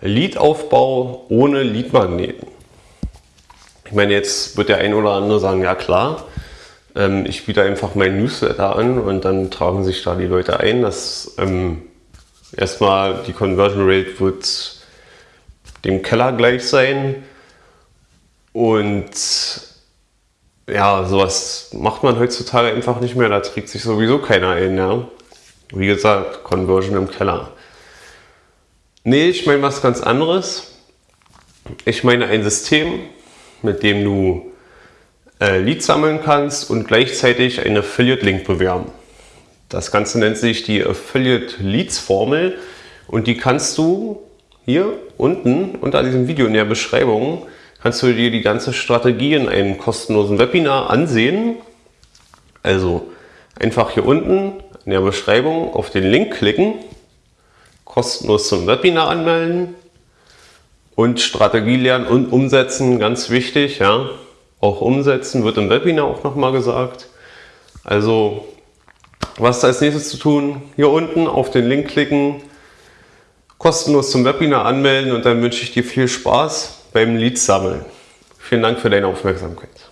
Lead-Aufbau ohne Lead-Magneten. Ich meine, jetzt wird der ein oder andere sagen, ja klar, ähm, ich biete einfach mein Newsletter an und dann tragen sich da die Leute ein. Das ähm, erstmal die Conversion Rate wird dem Keller gleich sein und ja, sowas macht man heutzutage einfach nicht mehr. Da trägt sich sowieso keiner ein. Ja? Wie gesagt, Conversion im Keller. Nee, ich meine was ganz anderes. Ich meine ein System, mit dem du äh, Leads sammeln kannst und gleichzeitig einen Affiliate-Link bewerben. Das Ganze nennt sich die Affiliate Leads Formel und die kannst du hier unten unter diesem Video in der Beschreibung kannst du dir die ganze Strategie in einem kostenlosen Webinar ansehen. Also einfach hier unten in der Beschreibung auf den Link klicken, kostenlos zum Webinar anmelden und Strategie lernen und umsetzen, ganz wichtig. Ja. Auch umsetzen wird im Webinar auch nochmal gesagt. Also was ist als nächstes zu tun? Hier unten auf den Link klicken, kostenlos zum Webinar anmelden und dann wünsche ich dir viel Spaß beim Leads sammeln. Vielen Dank für deine Aufmerksamkeit.